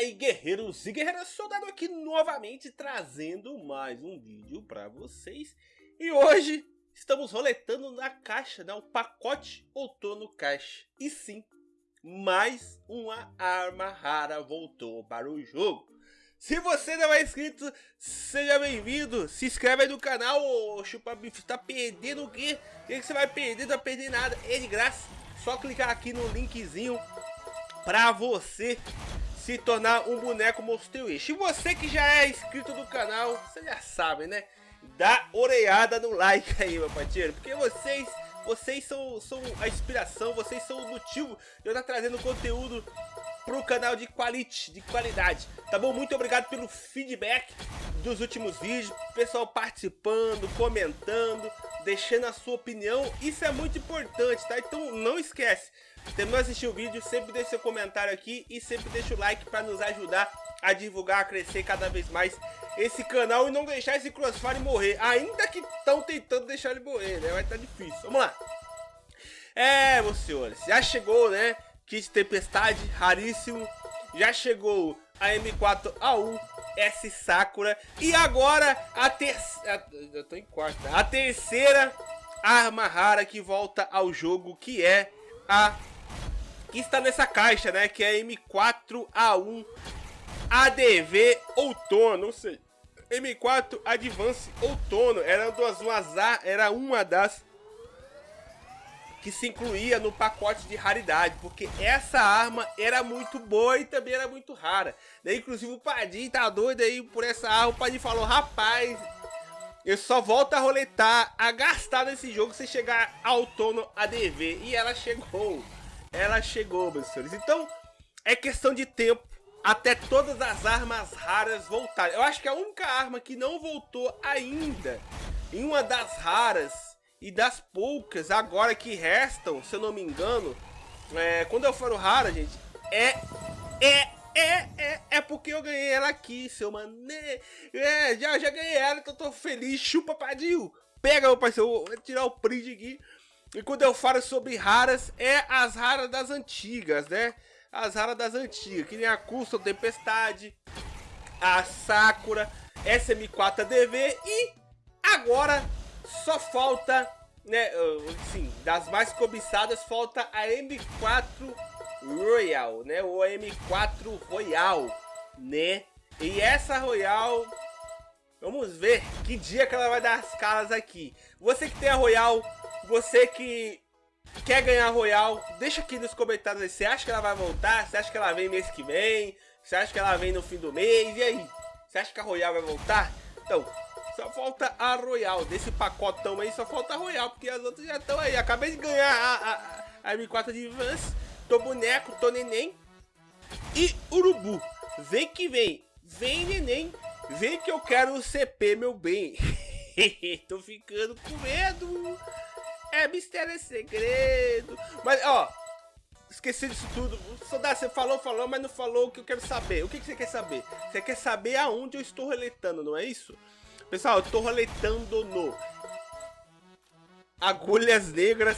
aí guerreiros e guerreiras, soldado aqui novamente trazendo mais um vídeo para vocês E hoje estamos roletando na caixa, né, o pacote outono caixa E sim, mais uma arma rara voltou para o jogo se você não é inscrito, seja bem-vindo. Se inscreve aí no canal, ô Chupa Bife. Tá perdendo o quê? O que você vai perder? Não vai perder nada. É de graça. Só clicar aqui no linkzinho pra você se tornar um boneco Monster Wish. E você que já é inscrito no canal, você já sabe, né? Dá orelhada no like aí, meu parceiro, porque vocês, vocês são, são a inspiração, vocês são o motivo de eu estar trazendo conteúdo pro canal de quality, de qualidade, tá bom? Muito obrigado pelo feedback dos últimos vídeos, pessoal participando, comentando, deixando a sua opinião, isso é muito importante, tá? Então não esquece, terminou de assistir o vídeo, sempre deixe seu comentário aqui e sempre deixa o like para nos ajudar a divulgar, a crescer cada vez mais esse canal e não deixar esse Crossfire morrer, ainda que estão tentando deixar ele morrer, né? Vai estar tá difícil, vamos lá. É, meus senhores, já chegou, né? Kit Tempestade, raríssimo. Já chegou a M4A1 S Sakura. E agora a terceira. Eu tô em quarta. A terceira arma rara que volta ao jogo, que é a. Que está nessa caixa, né? Que é a M4A1 ADV Outono. Não sei. M4 Advance Outono. Era, duas, uma, era uma das que se incluía no pacote de raridade, porque essa arma era muito boa e também era muito rara. Daí, inclusive, o Padim tá doido aí por essa arma. O Padim falou, rapaz, eu só volto a roletar, a gastar nesse jogo se chegar ao tono ADV. E ela chegou. Ela chegou, meus senhores. Então, é questão de tempo até todas as armas raras voltarem. Eu acho que a única arma que não voltou ainda em uma das raras e das poucas agora que restam, se eu não me engano, é, quando eu for rara, gente, é, é, é, é, é porque eu ganhei ela aqui, seu mané. É, já, já ganhei ela, então tô feliz. Chupa, padinho. Pega, meu parceiro, vou tirar o print aqui. E quando eu falo sobre raras, é as raras das antigas, né? As raras das antigas, que nem a Custom Tempestade, a Sakura, SM4 ADV e agora só falta, né, assim, das mais cobiçadas, falta a M4 Royal, né, o M4 Royal, né, e essa Royal, vamos ver que dia que ela vai dar as caras aqui. Você que tem a Royal, você que quer ganhar a Royal, deixa aqui nos comentários você acha que ela vai voltar, você acha que ela vem mês que vem, você acha que ela vem no fim do mês, e aí? Você acha que a Royal vai voltar? Então, só falta a Royal. Desse pacotão aí, só falta a Royal, porque as outras já estão aí. Acabei de ganhar a, a, a M4 de Vance. Tô boneco, tô neném. E urubu. Vem que vem. Vem, neném. Vem que eu quero o CP, meu bem. tô ficando com medo. É mistério, é segredo. Mas, ó, esqueci disso tudo. Soldado, você falou, falou, mas não falou o que eu quero saber. O que, que você quer saber? Você quer saber aonde eu estou reletando, não é isso? Pessoal, eu tô roletando no Agulhas Negras,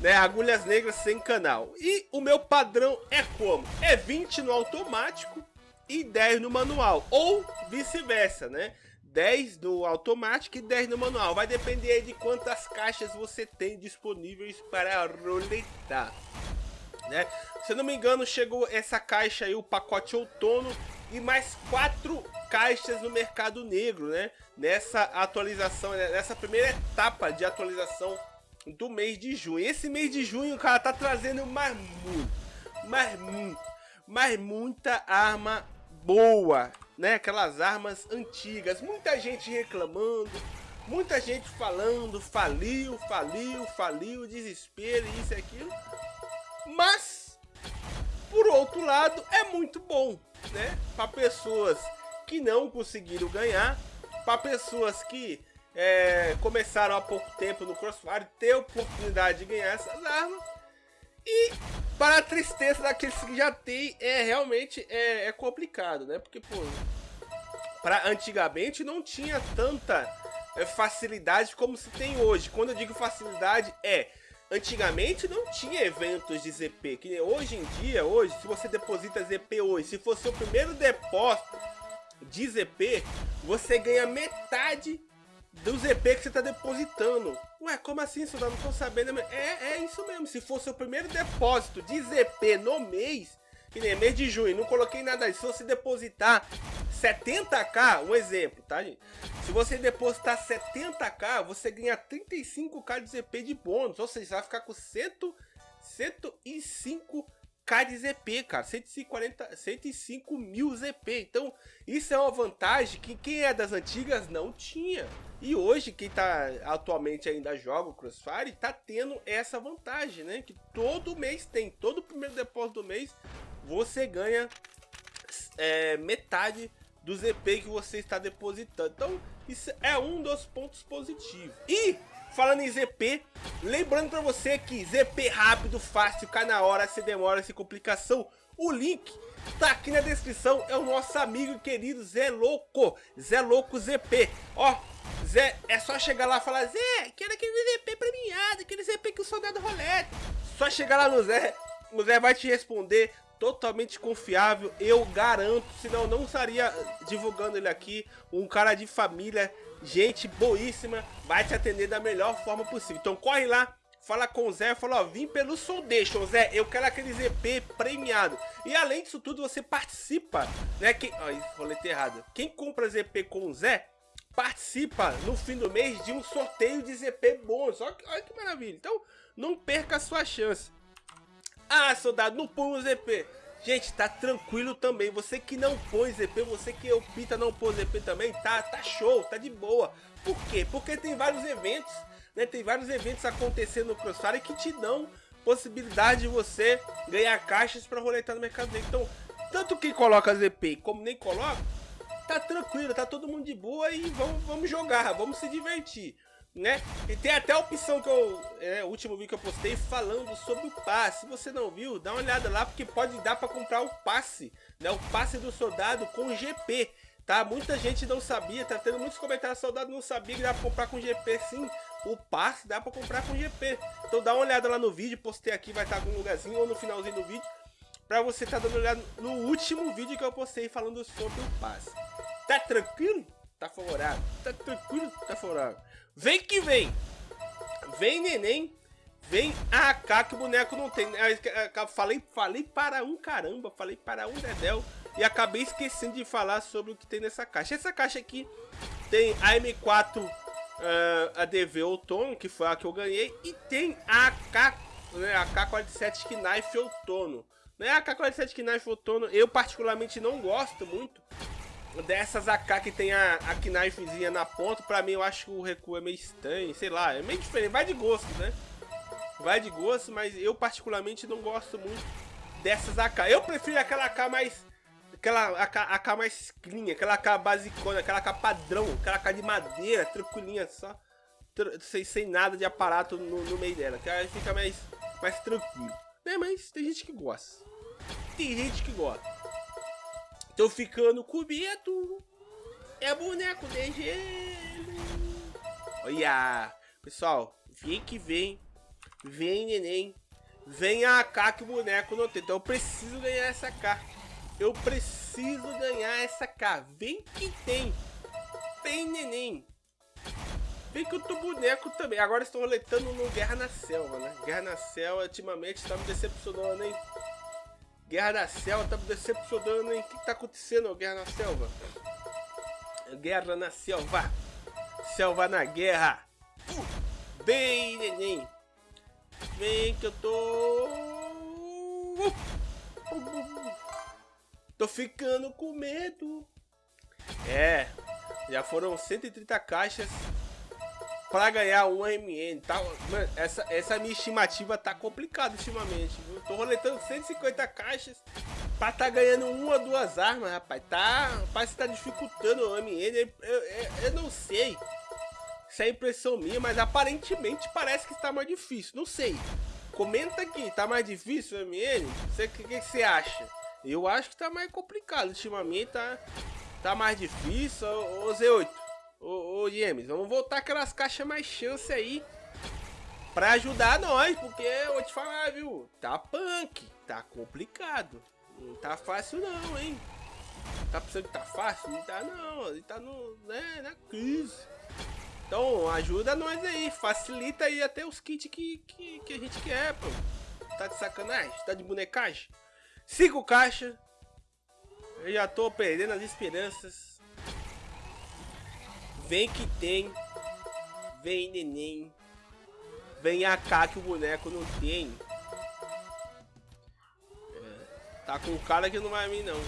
né? Agulhas Negras sem canal. E o meu padrão é como? É 20 no automático e 10 no manual. Ou vice-versa, né? 10 no automático e 10 no manual. Vai depender de quantas caixas você tem disponíveis para roletar. Né? Se eu não me engano, chegou essa caixa aí, o pacote outono, e mais quatro caixas no mercado negro, né? Nessa atualização, né? nessa primeira etapa de atualização do mês de junho. Esse mês de junho, cara tá trazendo mais muito, mais muito, mais muita arma boa, né? Aquelas armas antigas. Muita gente reclamando, muita gente falando, faliu, faliu, faliu, desespero, isso e aquilo. Mas, por outro lado, é muito bom, né? Para pessoas que não conseguiram ganhar, para pessoas que é, começaram há pouco tempo no Crossfire, ter oportunidade de ganhar essas armas. E para a tristeza daqueles que já tem, é realmente é, é complicado, né? Porque, pô, para antigamente não tinha tanta é, facilidade como se tem hoje. Quando eu digo facilidade, é antigamente não tinha eventos de ZP, que hoje em dia, hoje, se você deposita ZP hoje, se for seu primeiro depósito de ZP, você ganha metade do ZP que você tá depositando. Ué, como assim, soldado? Não tô sabendo. É, é isso mesmo. Se for seu primeiro depósito de ZP no mês, que nem mês de junho, não coloquei nada aí. Se você depositar 70k, um exemplo, tá, gente? Se você depositar 70k, você ganha 35k de ZP de bônus. Ou seja, você vai ficar com 100, 105 K de ZP, cara, 140, 105 mil ZP. Então, isso é uma vantagem que quem é das antigas não tinha. E hoje, quem tá atualmente ainda joga o Crossfire, tá tendo essa vantagem, né? Que todo mês tem, todo primeiro depósito do mês, você ganha é, metade do ZP que você está depositando. Então, isso é um dos pontos positivos. E Falando em ZP, lembrando para você que ZP rápido, fácil, cai na hora, se demora, sem complicação. O link tá aqui na descrição, é o nosso amigo e querido Zé Louco, Zé Louco ZP. Ó, Zé, é só chegar lá e falar, Zé, quero aquele ZP premiado, aquele ZP que o soldado rolete. Só chegar lá no Zé, o Zé vai te responder totalmente confiável, eu garanto, senão não estaria divulgando ele aqui, um cara de família, gente boíssima, vai te atender da melhor forma possível. Então corre lá, fala com o Zé, fala, ó, vim pelo Soundation, Zé, eu quero aquele ZP premiado. E além disso tudo, você participa, né, quem, ó, rolete errado, quem compra ZP com o Zé, participa no fim do mês de um sorteio de ZP bônus, olha, olha que maravilha. Então, não perca a sua chance. Ah, soldado, não põe o ZP. Gente, tá tranquilo também. Você que não põe ZP, você que opta não pôr ZP também, tá, tá show, tá de boa. Por quê? Porque tem vários eventos, né? Tem vários eventos acontecendo no Crossfire que te dão possibilidade de você ganhar caixas para roletar no mercado negro. Então, tanto quem coloca ZP como nem coloca, tá tranquilo, tá todo mundo de boa e vamos, vamos jogar, vamos se divertir né? E tem até a opção que eu, é, o último vídeo que eu postei falando sobre o passe. Se você não viu, dá uma olhada lá, porque pode dar para comprar o passe, né? O passe do soldado com GP, tá? Muita gente não sabia, tá tendo muitos comentários, soldado não sabia que dá para comprar com GP sim. O passe dá para comprar com GP. Então dá uma olhada lá no vídeo, postei aqui, vai estar algum lugarzinho ou no finalzinho do vídeo. Pra você estar tá dando uma olhada no último vídeo que eu postei falando sobre o passe. Tá tranquilo? Tá favorável. Tá tranquilo? Tá favorável. Vem que vem. Vem neném. Vem AK que boneco não tem. Falei, falei para um caramba. Falei para um dedéu. E acabei esquecendo de falar sobre o que tem nessa caixa. Essa caixa aqui tem a M4 uh, ADV outono, que foi a que eu ganhei. E tem a AK, né, AK-47 Knife outono. Né, a AK-47 Knife outono eu particularmente não gosto muito dessas AK que tem a, a knifezinha na ponta, pra mim eu acho que o recuo é meio estranho, sei lá, é meio diferente, vai de gosto, né? Vai de gosto, mas eu particularmente não gosto muito dessas AK. Eu prefiro aquela AK mais... Aquela AK, AK mais clean, aquela AK basicona, aquela AK padrão, aquela AK de madeira, tranquilinha, só... Sem, sem nada de aparato no, no meio dela, que aí fica mais, mais tranquilo. Né, mas tem gente que gosta. Tem gente que gosta. Tô ficando com medo. É boneco de gelo. Olha. Pessoal, vem que vem. Vem, neném. Vem a AK que o boneco não tem. Então eu preciso ganhar essa K. Eu preciso ganhar essa K. Vem que tem. Vem, neném. Vem que eu tô boneco também. Agora estou roletando no Guerra na Selva, né? Guerra na Selva ultimamente tá me decepcionando, hein? Guerra da Selva tá me decepcionando, hein? O que tá acontecendo, Guerra na Selva? Guerra na Selva. Selva na guerra. Uh, bem, neném. Vem que eu tô... Uh, uh, tô ficando com medo. É, já foram 130 caixas para ganhar um MN. Tá, mano, essa, essa minha estimativa tá complicada ultimamente. Viu? Tô roletando 150 caixas para tá ganhando uma ou duas armas, rapaz. Tá, parece que tá dificultando o MN. Eu, eu, eu não sei se é impressão minha, mas aparentemente parece que está mais difícil. Não sei. Comenta aqui, tá mais difícil o MN? O que, que você acha? Eu acho que tá mais complicado. Ultimamente tá, tá mais difícil. Ô Z8, Ô, ô James, vamos voltar aquelas caixas mais chance aí. pra ajudar nós, porque eu vou te falar, viu? Tá punk, tá complicado. Não tá fácil não, hein? Tá pensando que tá fácil? Não tá não, ele tá no, né, na crise. Então ajuda nós aí, facilita aí até os kits que, que, que a gente quer, pô. Tá de sacanagem? Tá de bonecagem? Cinco caixas. Eu já tô perdendo as esperanças. Vem que tem. Vem neném. Vem AK que o boneco não tem. É, tá com um cara que não vai vir não.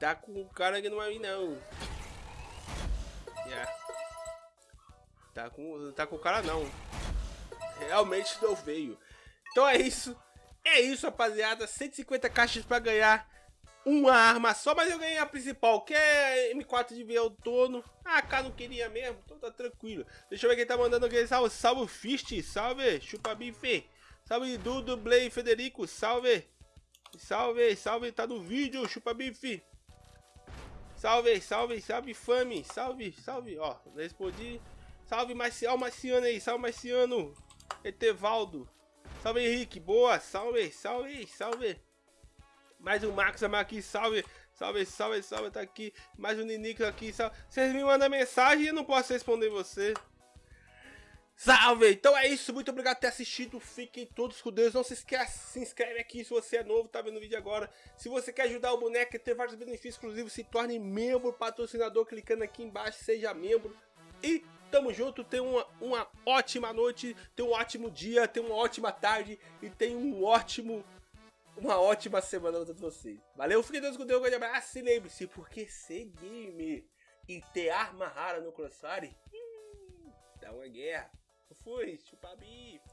Tá com um cara que não vai vir não. Yeah. Tá com, tá com o cara não. Realmente não veio. Então é isso. É isso, rapaziada. 150 caixas pra ganhar uma arma só, mas eu ganhei a principal, que é M4 de ver outono. Ah, cá não queria mesmo, então tá tranquilo. Deixa eu ver quem tá mandando aqui. Salve, salve Fist, salve, chupa bife. Salve Dudu, Blay, Federico, salve. Salve, salve, tá no vídeo, chupa bife. Salve, salve, salve Fame, salve, salve, ó, respondi. Salve Marcial, Marciano aí, salve Marciano. Etevaldo. Salve Henrique, boa, salve, salve, salve. Mais um Max aqui, salve, salve, salve, salve, tá aqui. Mais um Ninico aqui, salve. Vocês me mandam mensagem e eu não posso responder você. Salve! Então é isso, muito obrigado por ter assistido, fiquem todos com Deus, não se esqueça, se inscreve aqui se você é novo, tá vendo o vídeo agora. Se você quer ajudar o boneco e ter vários benefícios exclusivos, se torne membro, patrocinador, clicando aqui embaixo, seja membro. E tamo junto, tenha uma, uma ótima noite, tenha um ótimo dia, tenha uma ótima tarde e tenha um ótimo uma ótima semana pra todos vocês. Valeu, fiquem Deus com Deus, um grande abraço. E lembre-se, porque ser gamer e ter arma rara no Crossfire dá uma guerra. Fui, chupa bife.